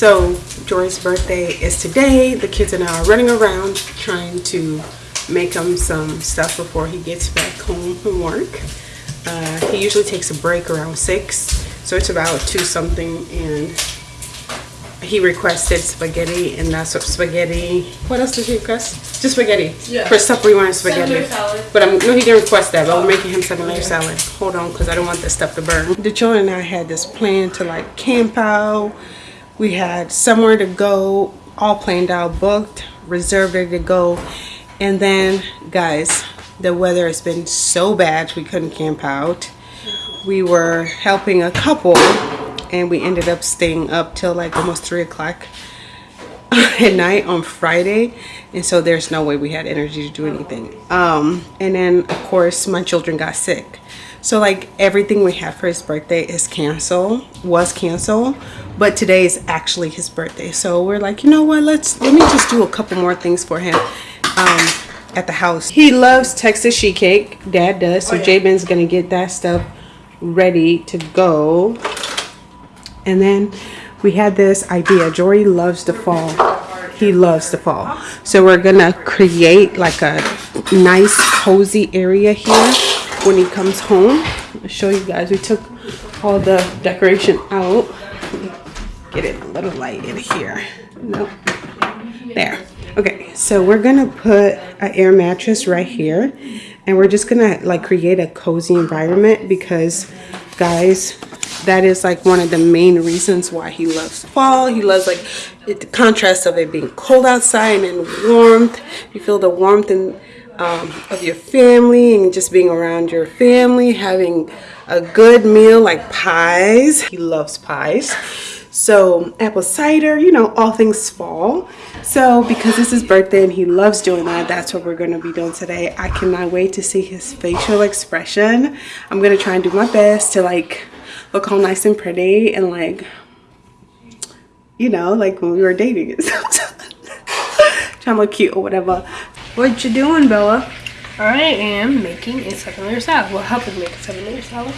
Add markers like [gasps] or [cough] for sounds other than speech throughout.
So Jory's birthday is today. The kids and I are running around trying to make him some stuff before he gets back home from work. Uh, he usually takes a break around six, so it's about two something, and he requested spaghetti, and that's what spaghetti. What else did he request? Just spaghetti. Yeah. For supper, he wanted spaghetti. But I'm no, he didn't request that. But we're making him seven layer salad. Hold on, because I don't want this stuff to burn. The children and I had this plan to like camp out. We had somewhere to go, all planned out, booked, reserved, ready to go. And then, guys, the weather has been so bad we couldn't camp out. We were helping a couple, and we ended up staying up till like almost three o'clock [laughs] at night on Friday, and so there's no way we had energy to do anything. Um, and then of course my children got sick, so like everything we had for his birthday is canceled, was canceled, but today is actually his birthday. So we're like, you know what? Let's let me just do a couple more things for him. Um, at the house. He loves Texas sheet cake. Dad does. So Jabin's gonna get that stuff ready to go. And then we had this idea. Jory loves to fall. He loves the fall. So we're gonna create like a nice cozy area here when he comes home. I'll show you guys. We took all the decoration out. Get it a little light in here. Nope. There. Okay, so we're gonna put an air mattress right here and we're just gonna like create a cozy environment because guys that is like one of the main reasons why he loves fall he loves like it, the contrast of it being cold outside and warmth you feel the warmth and um, of your family and just being around your family having a good meal like pies he loves pies so apple cider, you know, all things fall. So because it's his birthday and he loves doing that, that's what we're going to be doing today. I cannot wait to see his facial expression. I'm going to try and do my best to like look all nice and pretty and like, you know, like when we were dating and [laughs] stuff. Trying to look cute or whatever. What you doing, Bella? I am making a seven layer salad. Well, helping make a seven layer salad.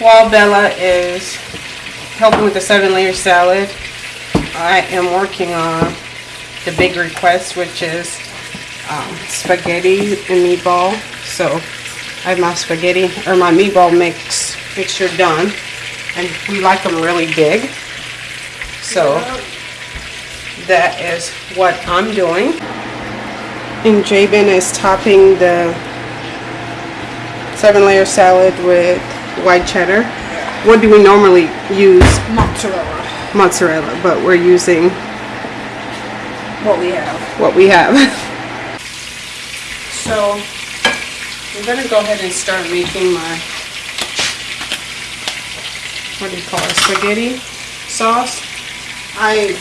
While Bella is helping with the seven layer salad, I am working on the big request, which is um, spaghetti and meatball. So I have my spaghetti or my meatball mix mixture done, and we like them really big. So that is what I'm doing. And Jabin is topping the seven layer salad with white cheddar. What do we normally use? Mozzarella. Mozzarella, but we're using What we have. what we have. [laughs] so I'm gonna go ahead and start making my what do you call it? Spaghetti sauce. I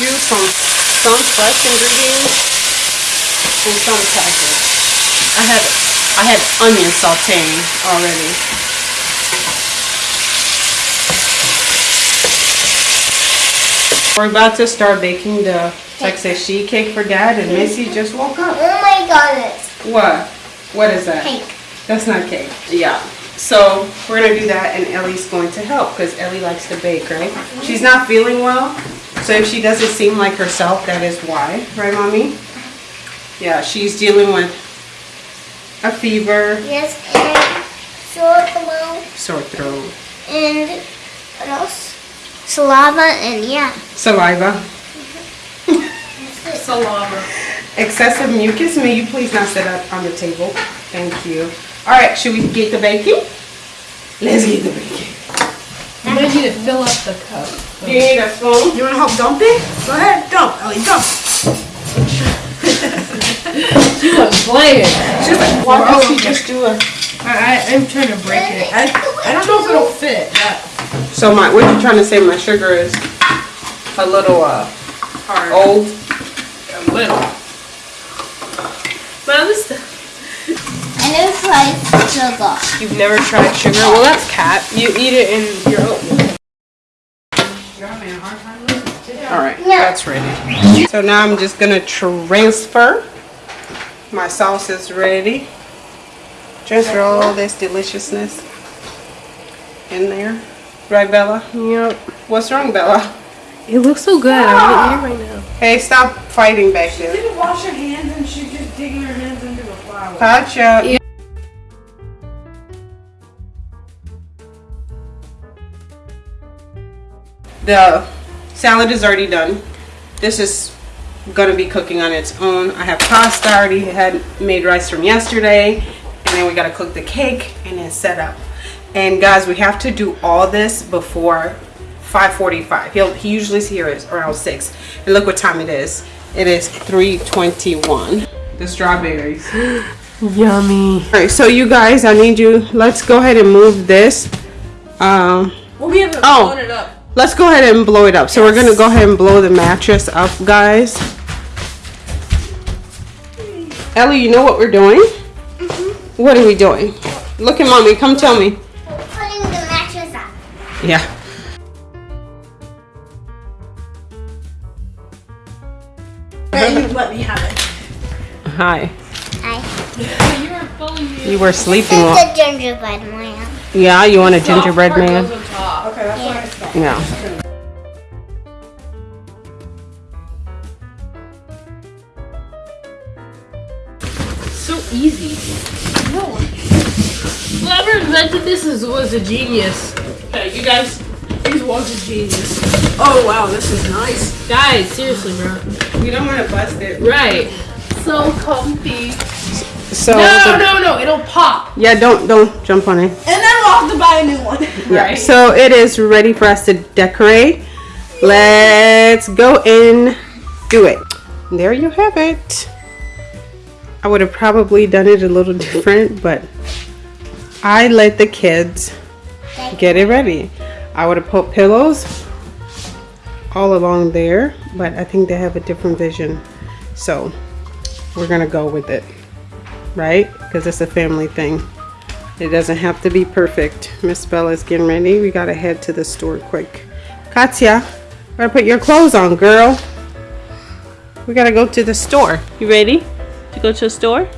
do some some fresh ingredients and some packaged. I had I had onion sauteing already. We're about to start baking the Texas sheet cake for Dad, and Missy just woke up. Oh my goodness. What? What is that? Cake. That's not cake. Yeah. So we're gonna do that, and Ellie's going to help because Ellie likes to bake, right? She's not feeling well, so if she doesn't seem like herself, that is why, right, mommy? Yeah, she's dealing with a fever, Yes, and short throat sore throat, and what else? Saliva and yeah. saliva, mm-hmm. Salama. Excessive mucus. May you please not sit up on the table? Thank you. All right, should we get the baking? Let's get the baking. You might need to fill up the cup. You need a spoon? You want to help dump it? Go ahead, dump, Ellie, dump. she was playing. She's like, why don't we just do a... I, I, I'm trying to break it. I, I don't know if it'll fit. That, So my, what you trying to say? My sugar is a little uh hard. old. A little. But at least I never tried sugar. you've never tried sugar. Well, that's cat. You eat it in your oatmeal. All right, that's ready. So now I'm just gonna transfer. My sauce is ready. Transfer all this deliciousness. in there. Right, Bella? Yep. What's wrong, Bella? It looks so good. I want to eat it right now. Hey, stop fighting back there. didn't wash her hands and she's just digging her Gotcha. Yeah. The salad is already done. This is gonna be cooking on its own. I have pasta I already had made rice from yesterday, and then we gotta cook the cake and then set up. And guys, we have to do all this before 5:45. He'll he usually is here is around six. And look what time it is. It is 3:21. The strawberries. [gasps] [gasps] Yummy. All right, so you guys, I need you. Let's go ahead and move this. Um, Well, we haven't Oh. blown it up. let's go ahead and blow it up. So we're gonna go ahead and blow the mattress up, guys. Ellie, you know what we're doing? What are we doing? Look at mommy. Come tell me. We're putting the mattress up. Yeah. You let me have it. Hi. Hi. You are phony. You were sleeping. This While- is the gingerbread man. yeah. You want a gingerbread man? goes on top. Okay, that's what I said. Yeah. So easy. No. Whoever invented this is, was a genius. Okay, you guys, he's was a genius. Oh wow, this is nice. Guys, seriously, bro. We don't want to bust it. Right. So comfy. So. No, no, no, it'll pop. Yeah. Don't don't jump on it. And then we'll have to buy a new one. Yeah. Right. So it is ready for us to decorate. Let's go in, do it. There you have it. I would have probably done it a little [laughs] different, but I let the kids get it ready. I would have put pillows all along there, but I think they have a different vision. So we're gonna go with it, right? Because it's a family thing. It doesn't have to be perfect. Miss Bella's getting ready. We gotta head to the store quick. Katya, gotta put your clothes on, girl. We gotta go to the store. You ready to go to the store?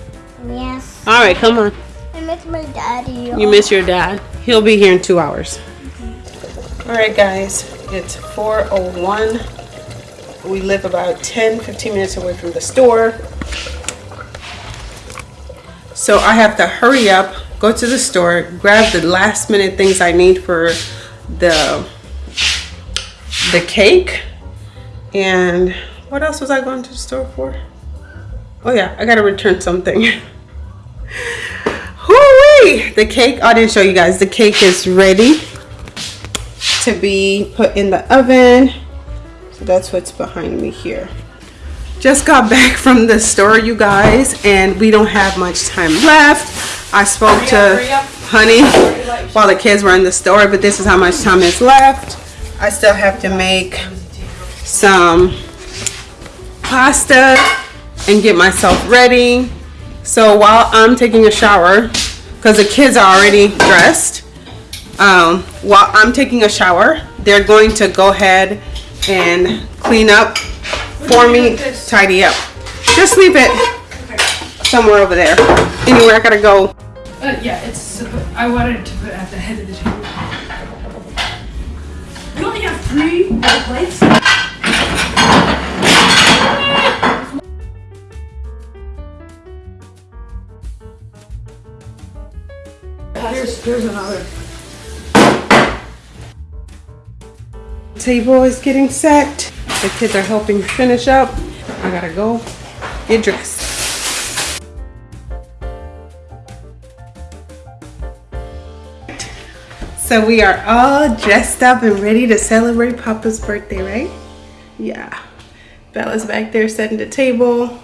Yes. All right, come on. I miss my daddy. You miss your dad. He'll be here in two hours. Mm-hmm. All right, guys. It's 4:01. We live about 10, 15 minutes away from the store. So I have to hurry up, go to the store, grab the last minute things I need for the the cake. And what else was I going to the store for? Oh yeah, I gotta return something. [laughs] Hoo-wee! The cake, oh, I didn't show you guys. The cake is ready to be put in the oven. So that's what's behind me here. Just got back [laughs] from the store, you guys, and we don't have much time left. I spoke to Honey while the kids were in the store, but this is how much time is left. I still have to make some pasta and get myself ready. So while I'm taking a shower, because the kids are already dressed, um, while I'm taking a shower, they're going to go ahead and clean up for me, tidy up. Just leave it somewhere over there. Anywhere I gotta go. Uh, yeah, it's. I wanted to put it at the head of the table. You only have three little plates. Here's, here's another. Table is getting set. The kids are helping finish up. I gotta go get dressed. So we are all dressed up and ready to celebrate Papa's birthday, right? Yeah. Bella's back there setting the table.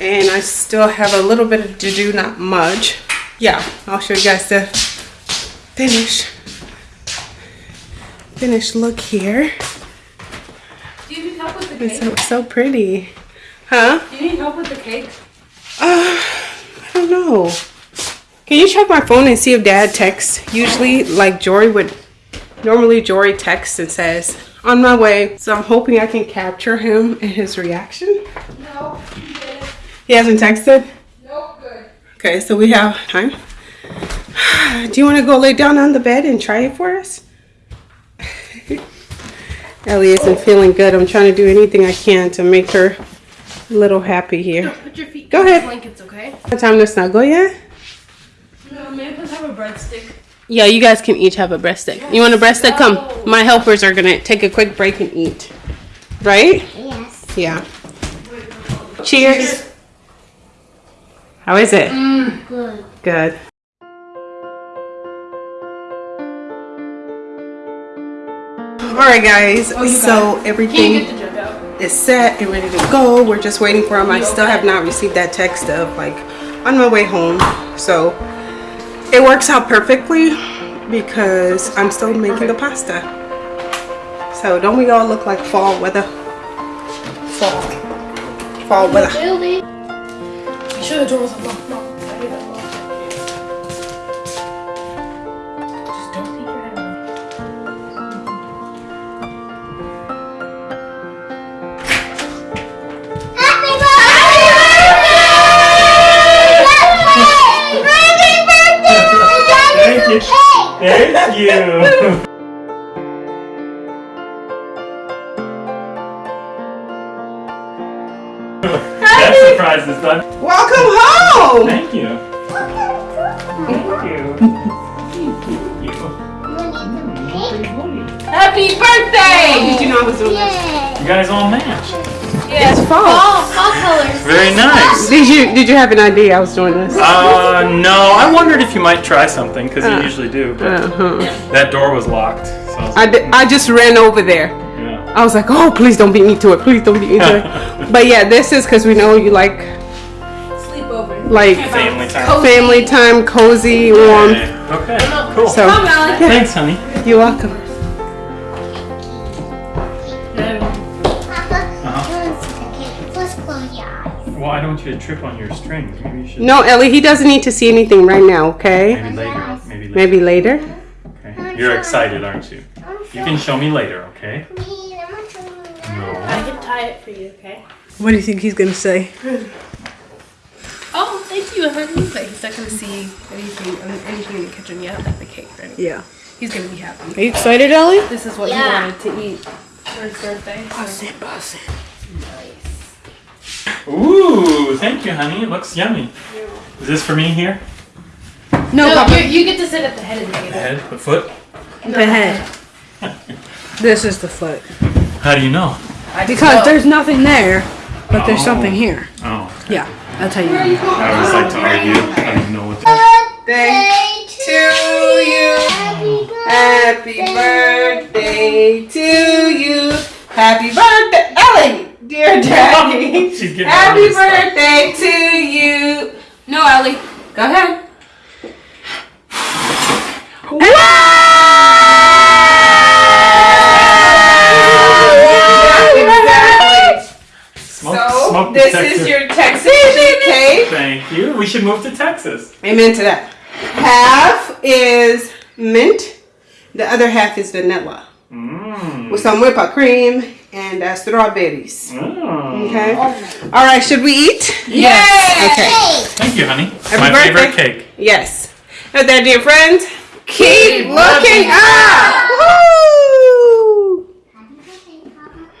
And I still have a little bit to do, not much. Yeah, I'll show you guys the finish finish look here. Do you need help It's so, pretty. Huh? Do you need help with the cake? Uh, I don't know. Can you check my phone and see if dad texts? Usually, like Jory would, normally Jory texts and says, on my way. So I'm hoping I can capture him and his reaction. No, you didn't. He hasn't texted? Nope, good. Okay, so we have time. [sighs] Do you want to go lay down on the bed and try it for us? Ellie isn't feeling good. I'm trying to do anything I can to make her a little happy here. Put your feet Go ahead. blankets, okay? Time to snuggle yet? No, man, let's have a breadstick. Yeah, you guys can each have a breaststick. You want a breaststick? Come. My helpers are gonna take a quick break and eat. Right? Yes. Yeah. Cheers. How is it? Mm, good. Good. All right, guys. so Can everything get the jug out? is set and ready to go. We're just waiting for him. I still have not received that text of like on my way home. So it works out perfectly because I'm still making the pasta. So don't we all look like fall weather? Fall. Fall weather. Thank you. Thank you. that surprise is done. Welcome home. Thank you. Thank you. Thank you. Happy birthday! Did you know I was doing this? You guys all match. It's fall. Fall, fall colors. Very nice. Did you did you have an idea I was doing this? Uh, no, I wondered if you might try something because Uh, you usually do, but Uh-huh. that door was locked. So I, di- I just ran over there. yeah. I was like, oh, please don't beat me to it. Please don't beat me to it. [laughs] but yeah, this is because we know you like Sleepover. like Family time. family time, cozy, warm. Okay. okay. Cool. So Come, Allie. Thanks, honey. you're welcome. Your eyes. Why don't you trip on your strings? Maybe you should. No, Ellie, he doesn't need to see anything right now. Okay, Maybe later. Maybe later. maybe later. Okay. You're excited, aren't you? You can show me later, okay? Please, I'm not showing you now. No. I can tie it for you, okay? What do you think he's gonna say? [laughs] Oh, thank you, honey. But he's not gonna see anything, um, anything in the kitchen yet, like the cake or anything. Yeah. He's gonna be happy. Are you excited, Ellie? This is what Yeah. he wanted to eat for his birthday. so- Ooh, thank you, honey. It looks yummy. Is this for me here? No, No, Papa. you, you get to sit at the head of the The table. head, the foot? The head. This is the foot. How do you know? Because there's nothing there, but there's Oh. something here. Oh, Yeah, that's how you know. I always like to argue. I don't know what to Birthday She's getting Happy this stuff. birthday to you. No, Ellie, go ahead. Smoke, So, smoke this is your Texas cake. Thank you. We should move to Texas. Amen to that. Half is mint, the other half is vanilla Mmm. with some whipped cream and uh, strawberries. Oh. Okay. All right. Should we eat? Yes. Okay. Thank you, honey. Happy My favorite cake. Yes. Now, there, dear friends, keep looking up. Woo!